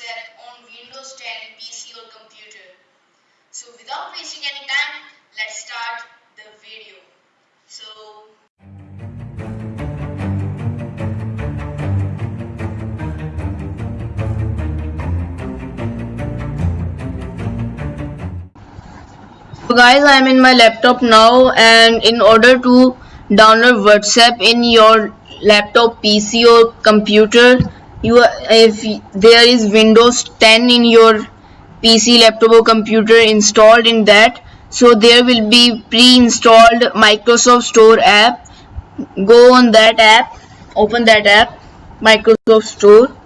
on Windows 10 PC or computer. So without wasting any time, let's start the video. So So guys, I'm in my laptop now and in order to download WhatsApp in your laptop, PC or computer, you if there is Windows 10 in your PC laptop or computer installed in that so there will be pre-installed Microsoft Store app. Go on that app open that app Microsoft Store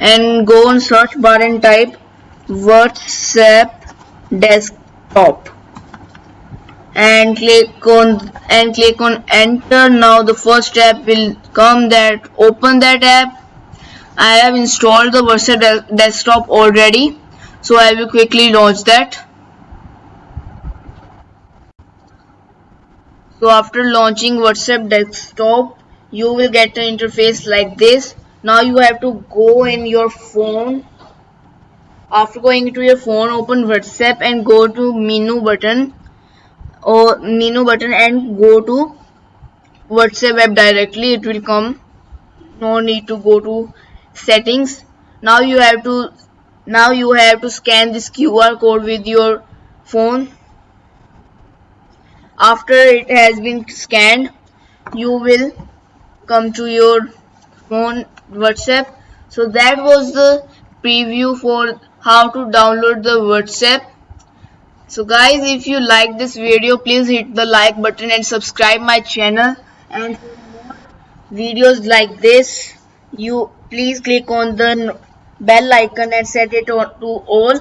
and go on search bar and type WhatsApp desktop. And click on and click on enter. Now the first app will come that open that app I have installed the WhatsApp de desktop already so I will quickly launch that. So after launching WhatsApp desktop you will get an interface like this. Now you have to go in your phone. After going to your phone open whatsapp and go to menu button. Or menu button and go to whatsapp web directly. It will come. No need to go to settings. Now you have to now you have to scan this qr code with your phone. After it has been scanned you will come to your phone whatsapp. So that was the preview for how to download the whatsapp. So guys if you like this video please hit the like button and subscribe my channel. And videos like this you please click on the bell icon and set it to all